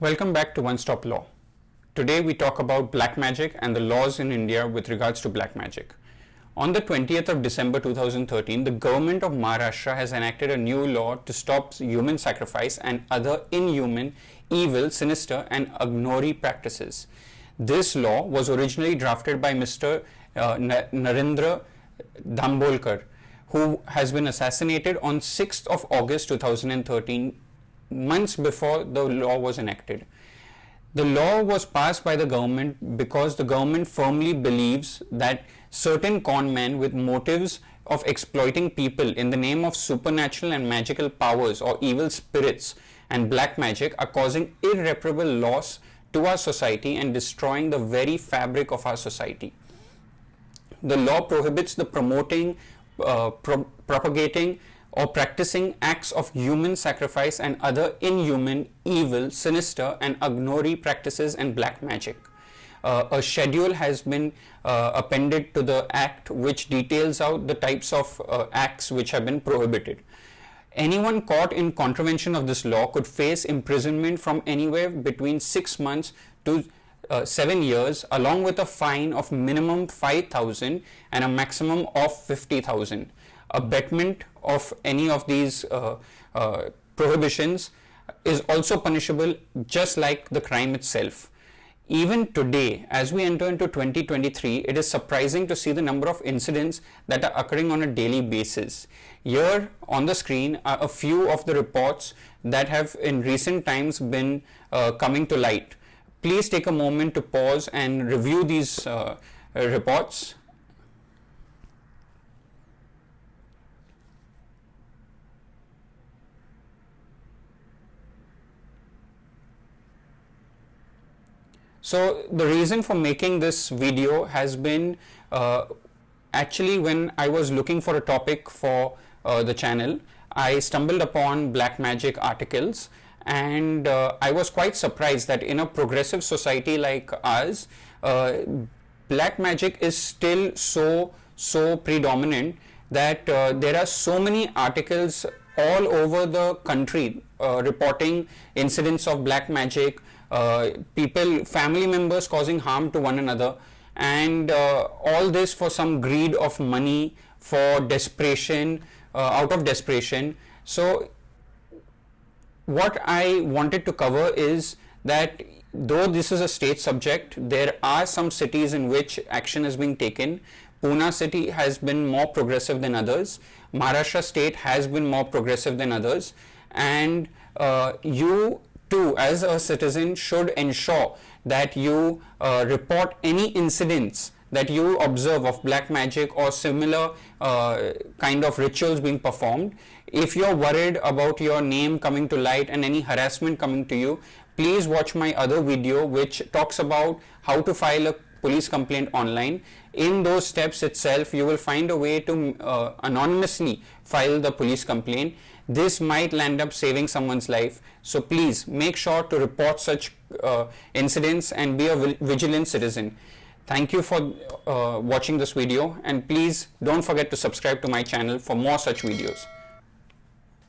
Welcome back to One Stop Law. Today we talk about black magic and the laws in India with regards to black magic. On the 20th of December 2013, the government of Maharashtra has enacted a new law to stop human sacrifice and other inhuman, evil, sinister and Aghori practices. This law was originally drafted by Mr. Uh, Narendra Dabholkar, who has been assassinated on 6th of August 2013 months before the law was enacted. The law was passed by the government because the government firmly believes that certain con men with motives of exploiting people in the name of supernatural and magical powers or evil spirits and black magic are causing irreparable loss to our society and destroying the very fabric of our society. The law prohibits the promoting, uh, pro propagating or practicing acts of human sacrifice and other inhuman, evil, sinister and Aghori practices and black magic. Uh, a schedule has been uh, appended to the act which details out the types of uh, acts which have been prohibited. Anyone caught in contravention of this law could face imprisonment from anywhere between 6 months to uh, 7 years along with a fine of minimum 5000 and a maximum of 50000 abetment of any of these uh, uh, prohibitions is also punishable just like the crime itself. Even today, as we enter into 2023, it is surprising to see the number of incidents that are occurring on a daily basis. Here on the screen are a few of the reports that have in recent times been uh, coming to light. Please take a moment to pause and review these uh, reports So the reason for making this video has been uh, actually when I was looking for a topic for uh, the channel, I stumbled upon black magic articles and uh, I was quite surprised that in a progressive society like ours, uh, black magic is still so so predominant that uh, there are so many articles all over the country uh, reporting incidents of black magic people, family members causing harm to one another and uh, all this for some greed of money, for desperation, uh, out of desperation. So what I wanted to cover is that though this is a state subject, there are some cities in which action is being taken. Pune city has been more progressive than others. Maharashtra state has been more progressive than others. And uh, you too as a citizen should ensure that you uh, report any incidents that you observe of black magic or similar uh, kind of rituals being performed. If you're worried about your name coming to light and any harassment coming to you, please watch my other video which talks about how to file a police complaint online. In those steps itself, you will find a way to uh, anonymously file the police complaint. This might land up saving someone's life. So please make sure to report such uh, incidents and be a vigilant citizen. Thank you for uh, watching this video. And please don't forget to subscribe to my channel for more such videos